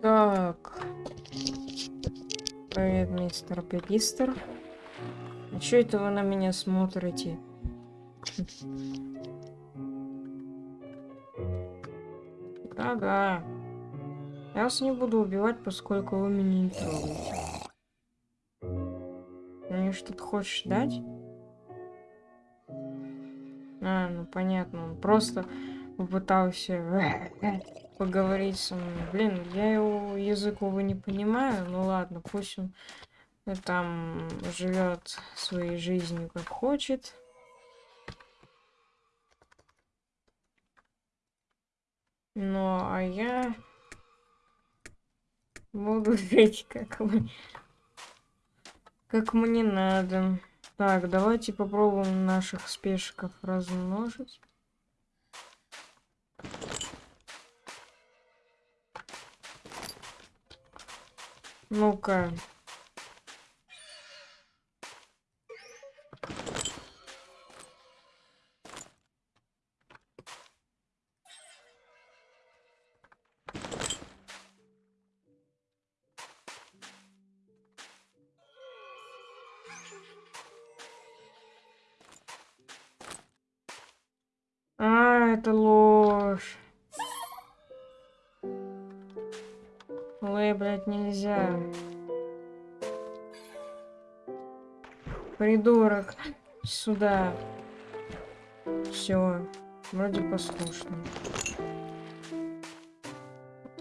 Так. Привет, мистер Пегистер. А чё это вы на меня смотрите? Да-да. Я вас не буду убивать, поскольку вы меня не трогаете. Мне что-то хочешь дать? А, ну понятно, он просто попытался поговорить со мной. Блин, я его язык, увы, не понимаю. Ну ладно, пусть он там живет своей жизнью как хочет. Ну, а я буду жить как мы... Как мне надо. Так, давайте попробуем наших спешков размножить. Ну-ка. Придурок. Сюда. Все. Вроде послушно.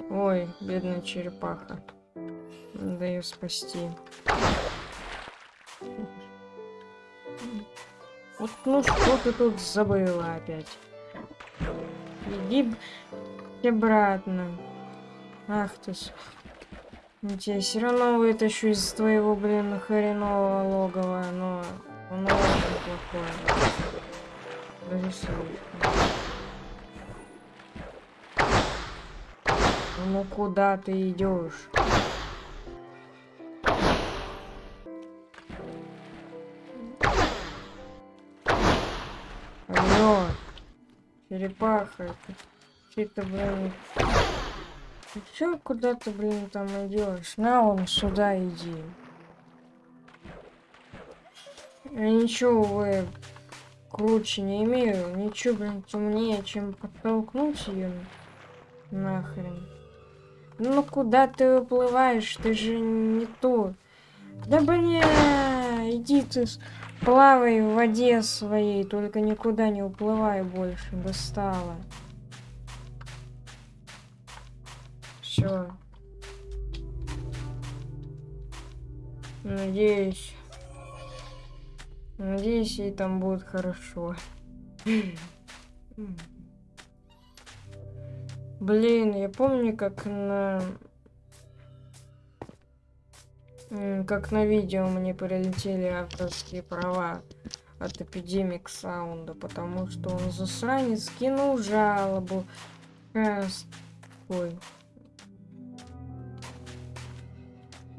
Ой, бедная черепаха. Надо ее спасти. Вот ну что ты тут забыла опять? Иди обратно. Ах ты ж. Я все равно вытащу из твоего, блин, хренового логова, но он очень плохое. Слишком. Ну куда ты идешь? Алло, черепаха, это что-то, блин, чё куда ты, блин, там идешь? На, он сюда иди. Я ничего, вы круче не имею. Ничего, блин, темнее, чем подтолкнуть ее нахрен. Ну куда ты выплываешь? Ты же не то. Да блин, иди ты плавай в воде своей, только никуда не уплывай больше. Достала. Все. Надеюсь. Надеюсь, ей там будет хорошо. Блин, я помню, как на... Как на видео мне прилетели авторские права от Эпидемик Саунда, потому что он засранец кинул жалобу. Ой,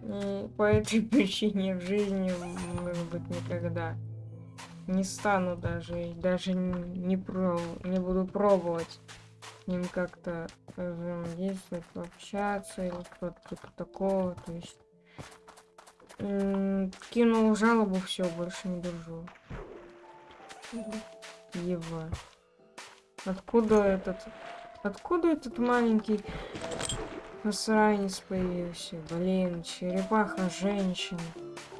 И по этой причине в жизни, может быть, никогда не стану даже, даже не, про, не буду пробовать с ним как-то взаимодействовать, общаться или что-то типа такого. То есть кинул жалобу, все, больше не держу. Ева. Откуда этот... Откуда этот маленький Засранец появился. Блин, черепаха женщина.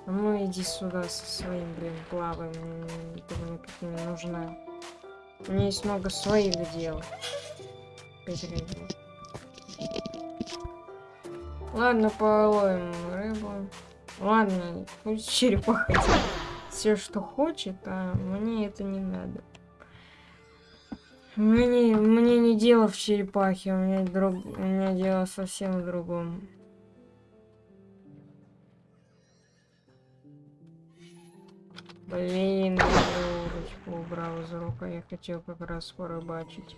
А ну иди сюда со своим, блин, плаваем. Ты мне тут не нужна. У меня есть много своих дел. Ладно, половим рыбу. Ладно, пусть черепаха все, что хочет, а мне это не надо. Мне, мне не дело в черепахе, у меня, друг, у меня дело совсем в другом. Блин, я удочку убрал из рук, я хотел как раз порыбачить.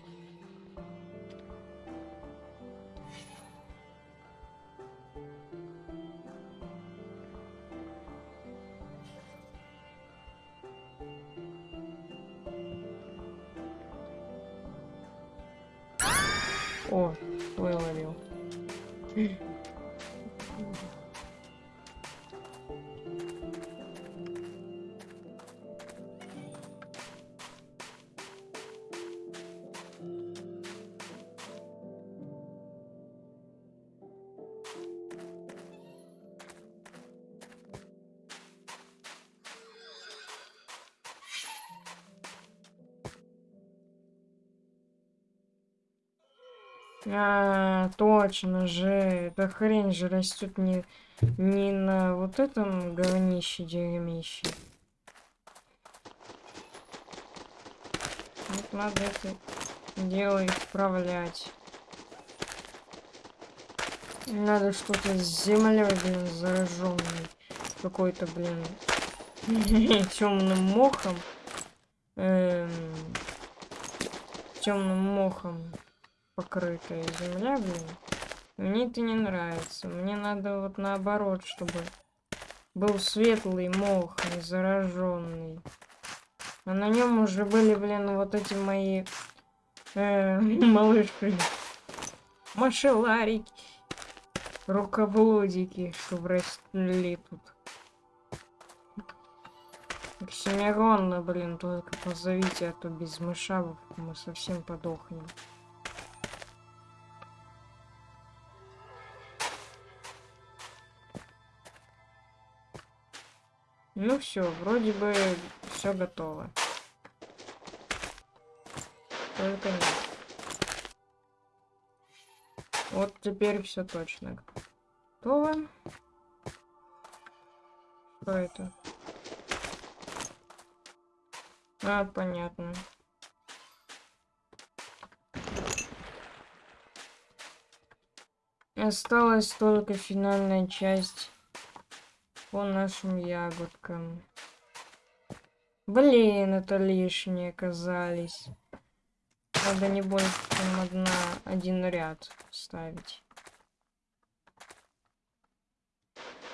А, точно же. Эта хрень же растет не, не на вот этом говнище дерьмище. Вот надо это дело исправлять. Надо что-то с землей, блин, зараженной. Какой-то, блин, темным мохом. Эм, темным мохом покрытая земля, блин. Мне это не нравится. Мне надо вот наоборот, чтобы был светлый мох, не зараженный. А на нем уже были, блин, вот эти мои э, малыши. Машеларики. Рукоблудики, что росли тут. Оксимирона, блин, только позовите, а то без мышавов мы совсем подохнем. Ну все, вроде бы все готово. Только нет. Вот теперь все точно готово. Что это? А, понятно. Осталась только финальная часть по нашим ягодкам. Блин, это лишние оказались. Надо не больше, чем одна, один ряд ставить.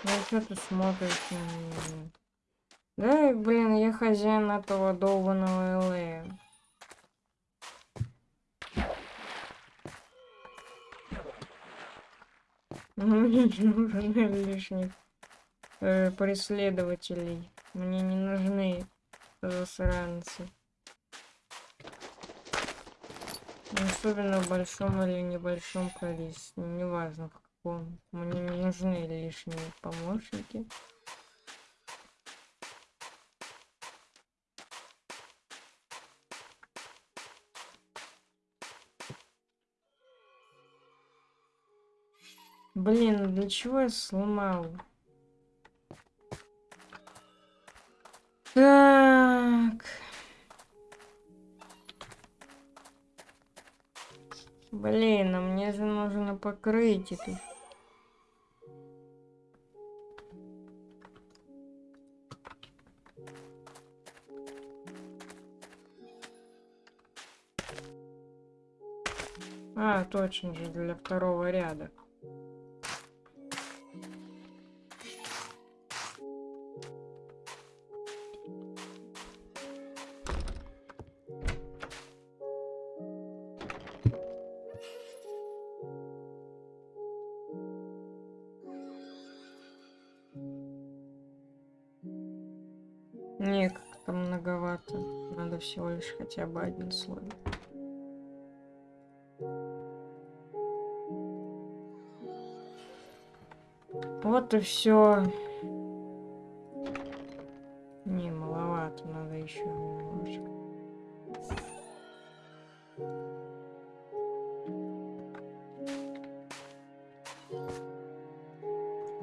Ну что ты смотришь на меня? Да, блин, я хозяин этого долбанного ЛА. Ну, не нужен лишний э, преследователей. Мне не нужны засранцы. Особенно в большом или небольшом количестве. Неважно в каком. Мне не нужны лишние помощники. Блин, для чего я сломал? Так. Блин, а мне же нужно покрыть это. А, точно же, для второго ряда. Надо всего лишь хотя бы один слой. Вот и все. Не, маловато, надо еще немножко.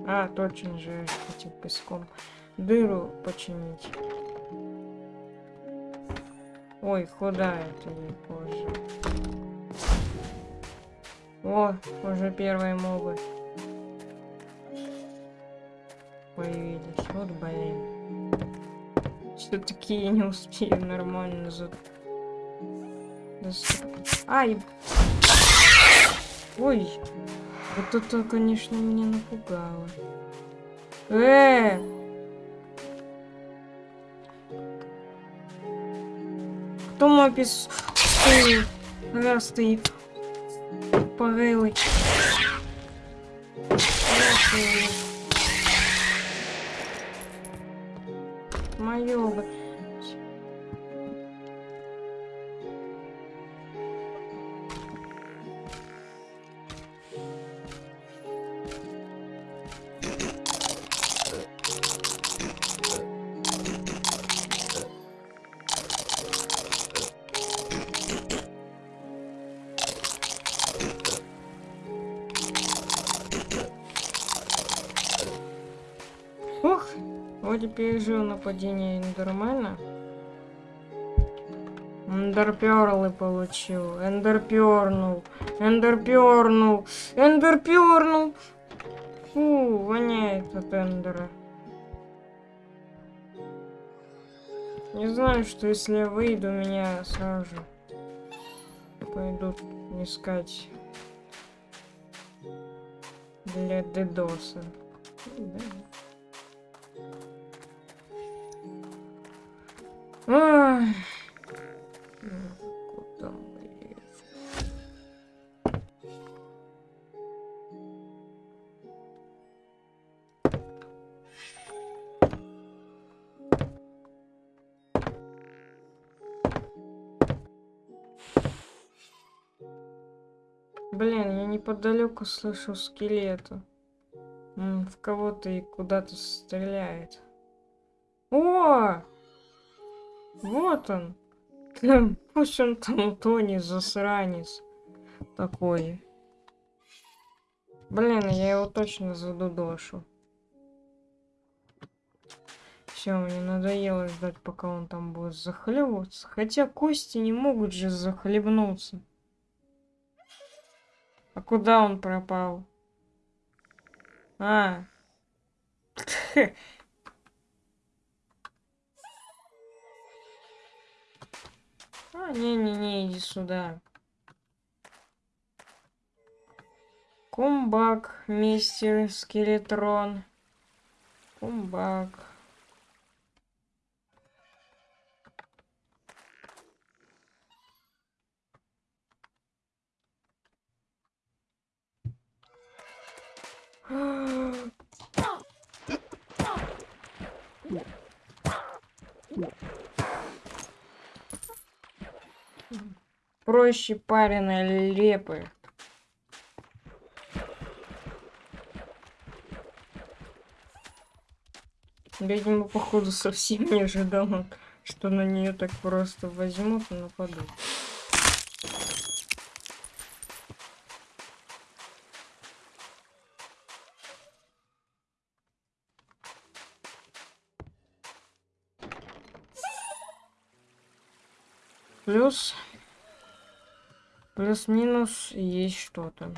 А, точно же, этим песком дыру починить. Ой, куда это не позже? О, уже первые мобы. Появились. Вот, блин. Все-таки я не успею нормально за... Ай! Ой! Вот это, конечно, меня напугало. Э! Кто мой пес... Стоит. стоит. тупорылый. Мое нападение Эндермена. Эндерперлы получил. Эндерпернул. Эндерпернул. Эндерпернул. Фу, воняет от Эндера. Не знаю, что если я выйду, меня сразу же пойдут искать для дедоса. Да. Куда мы? Блин, я неподалеку слышу скелета. М, В кого-то и куда-то стреляет. О! Вот он. Пусть он там утонет, засранец. Такой. Блин, я его точно задудошу. Все, мне надоело ждать, пока он там будет захлебываться. Хотя кости не могут же захлебнуться. А куда он пропал? А. А, не-не-не, иди сюда. Кумбак, мистер Скелетрон. Кумбак. Проще пареной лепы. Видимо, походу, совсем не ожидал, что на нее так просто возьмут и нападут. Плюс-минус есть что-то.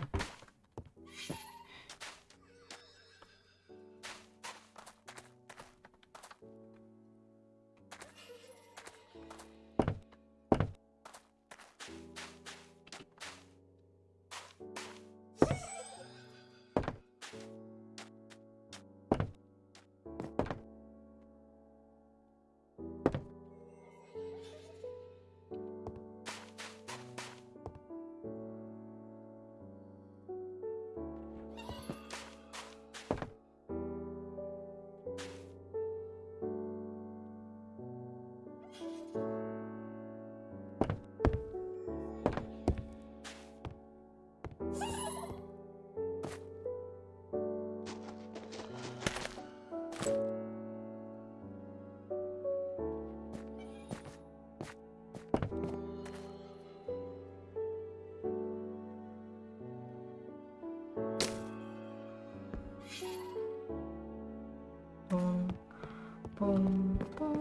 뽕뽕뽕.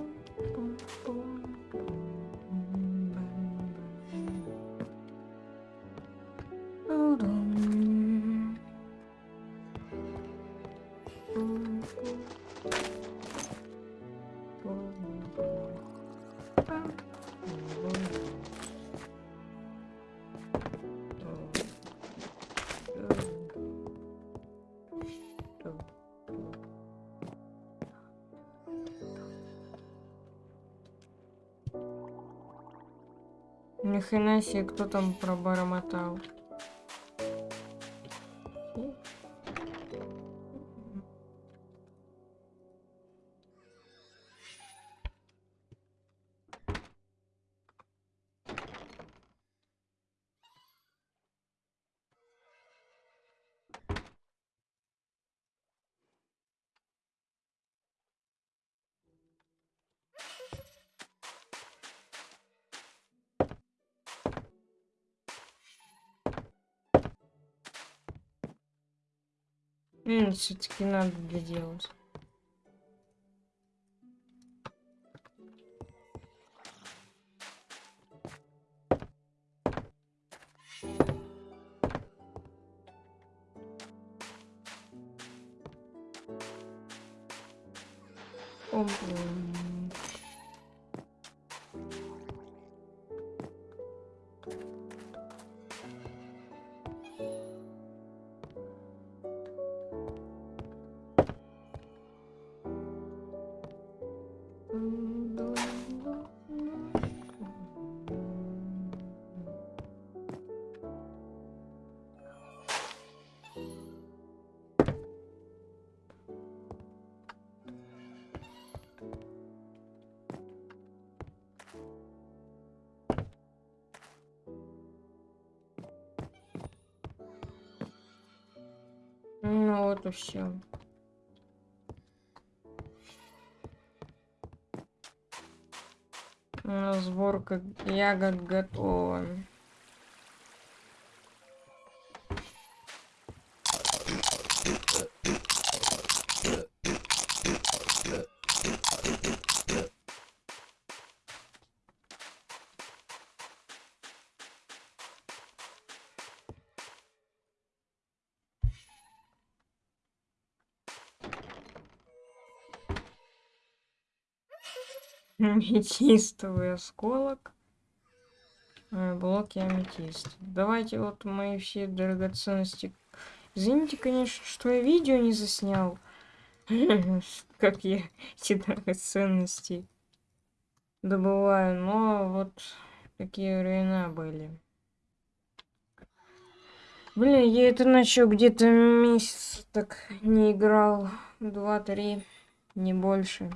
Ни хрена себе, кто там пробормотал. Все-таки надо доделать. И все. Сборка ягод готова. Аметистовый осколок. Э, блоки аметист. Давайте вот мои все драгоценности. Извините, конечно, что я видео не заснял. Как я эти драгоценности добываю. Но вот такие времена были. Блин, я это начал где-то месяц так не играл. Два-три, не больше.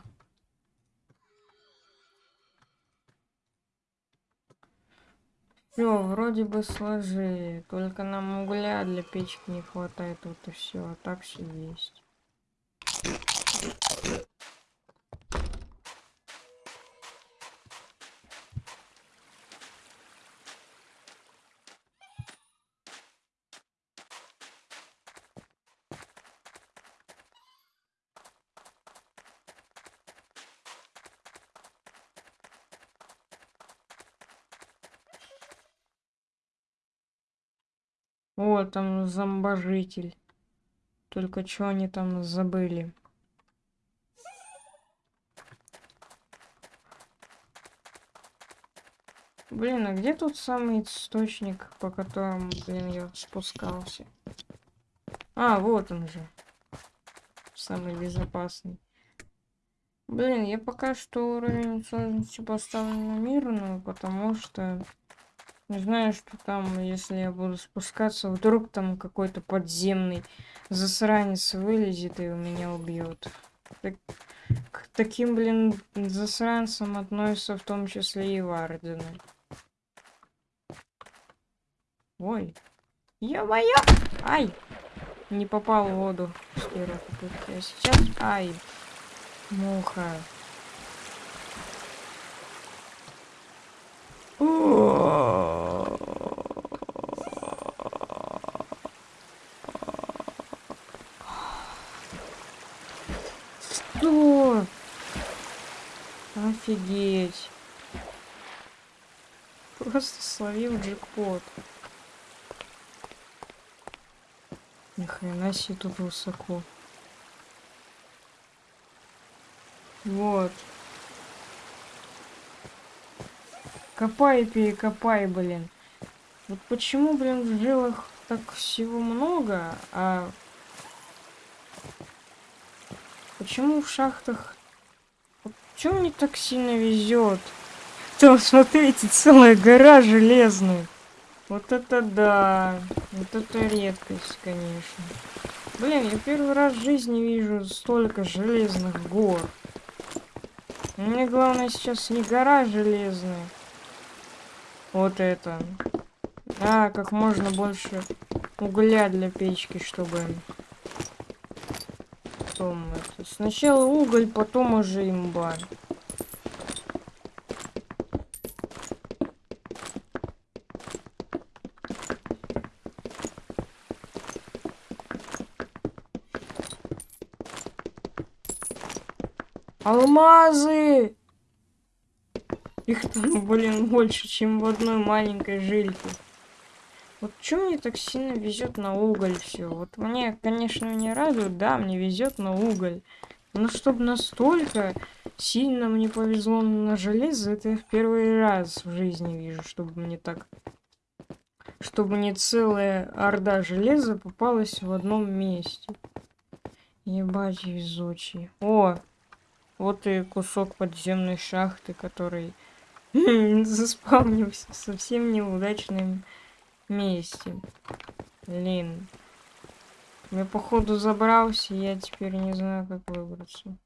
Все, вроде бы сложили. Только нам угля для печки не хватает. Вот и все. А так все есть. О, там зомбожитель. Только что они там забыли? Блин, а где тут самый источник, по которому, блин, я спускался? А, вот он же. Самый безопасный. Блин, я пока что уровень сложности поставлю на мирную, потому что не знаю, что там, если я буду спускаться, вдруг там какой-то подземный засранец вылезет и меня убьет. Так, к таким, блин, засранцам относятся в том числе и Вардены. Ой. Ё-моё! Ай! Не попал в воду. А сейчас... Ай! Муха. Что? Офигеть. Просто словил джекпот. Ни хрена себе тут высоко. Вот. Копай, перекопай, блин. Вот почему, блин, в жилах так всего много, а... Почему в шахтах... Вот мне так сильно везет? Там, смотрите, целая гора железная. Вот это да. Вот это редкость, конечно. Блин, я первый раз в жизни вижу столько железных гор. Мне главное сейчас не гора железная. Вот это. А, как можно больше угля для печки, чтобы... Потом это... Сначала уголь, потом уже имба. Алмазы! Их там, блин, больше, чем в одной маленькой жильке. Вот что мне так сильно везет на уголь все? Вот мне, конечно, не радует, да, мне везет на уголь. Но чтобы настолько сильно мне повезло на железо, это я в первый раз в жизни вижу, чтобы мне так... Чтобы не целая орда железа попалась в одном месте. Ебать, везучий. О, вот и кусок подземной шахты, который заспавнился в совсем неудачном месте. Блин. Я походу забрался, я теперь не знаю, как выбраться.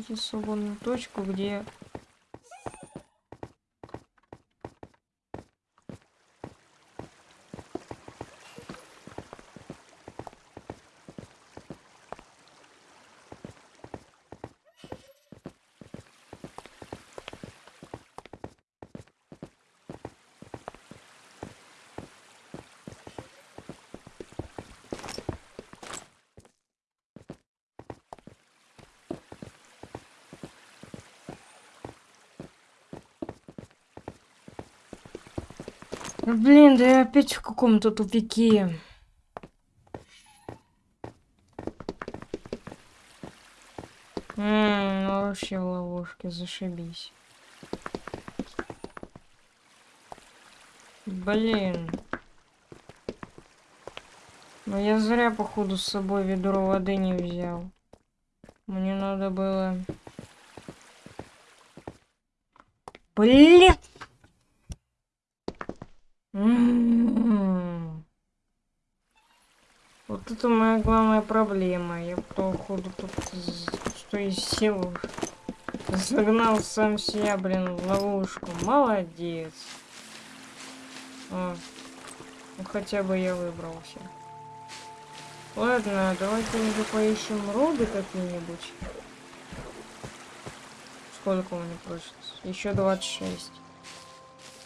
найти свободную точку, где Блин, да я опять в каком-то тупике. Ммм, ну вообще в ловушке, зашибись. Блин. Ну я зря, походу, с собой ведро воды не взял. Мне надо было... Блин! Вот это моя главная проблема. Я походу тут что из сил загнал сам себя, блин, в ловушку. Молодец. О, ну хотя бы я выбрался. Ладно, давайте уже поищем роды какие-нибудь. Сколько у меня просит? Еще 26.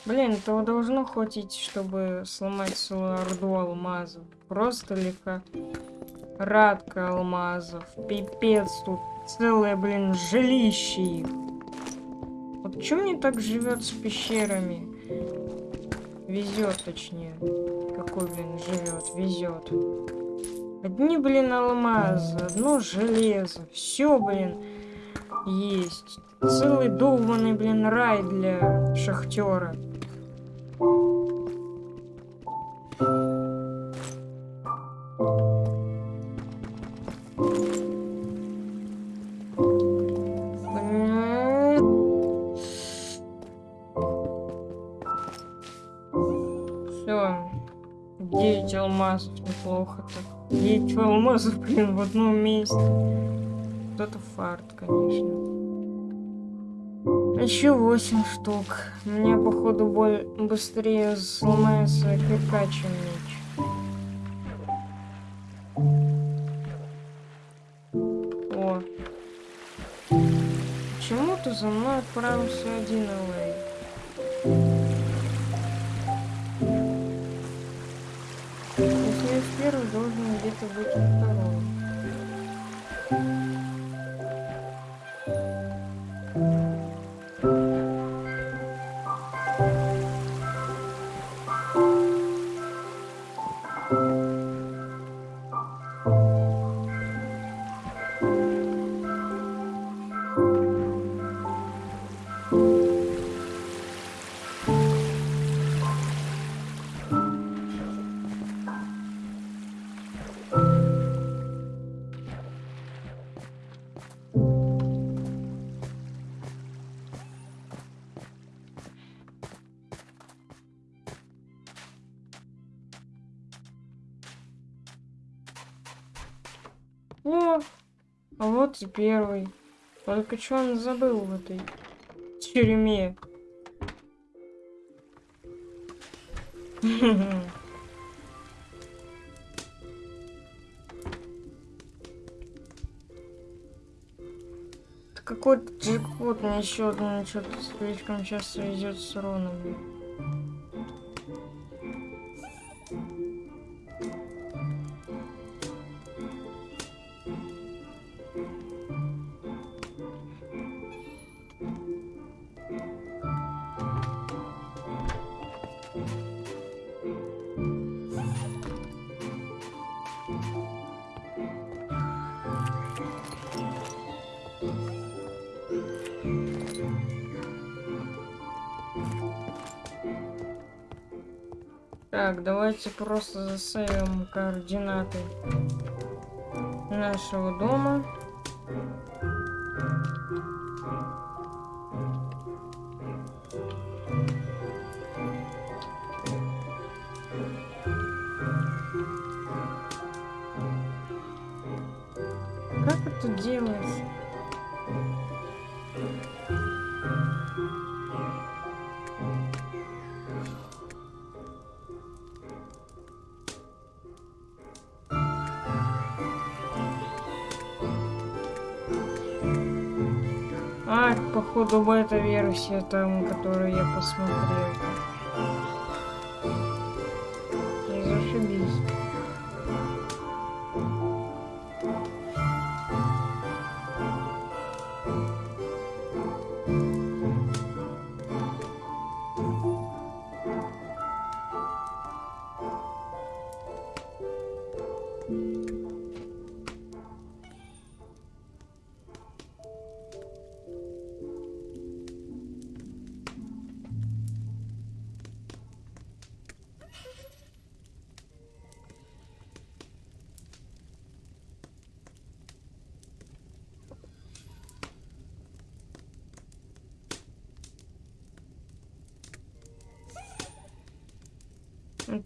Блин, этого должно хватить, чтобы сломать целую орду алмазов. Просто легко. Радка алмазов. Пипец тут. Целое, блин, жилище их. Вот что мне так живет с пещерами? Везет, точнее. Какой, блин, живет? Везет. Одни, блин, алмазы, одно железо. Все, блин, есть. Целый долбанный, блин, рай для шахтера. 9 алмазов, блин, в одном месте. Вот это фарт, конечно. Еще восемь штук. У меня, походу, боль быстрее сломается кирка, чем меч. О. Почему-то за мной отправился один Элэй. Первый, должен где-то быть второй. О, а вот и первый. Только что он забыл в этой тюрьме. Какой-то джекпот мне еще одно что-то слишком часто идет с уронами. Так, давайте просто засейвим координаты нашего дома. А, походу бета-версия там, которую я посмотрел.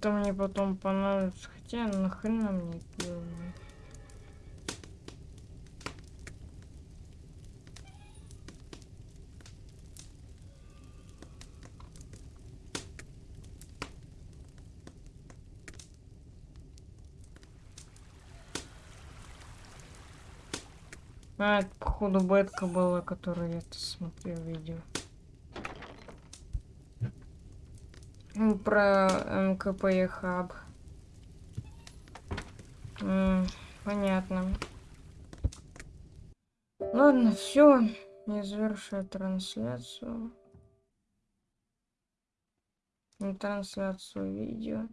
Это мне потом понадобится. Хотя нахрена мне это? А, это походу бетка была, которую я смотрел видео. Ну, Про МКП хаб. М, Понятно. Ладно, все. Я завершаю трансляцию. Не трансляцию видео.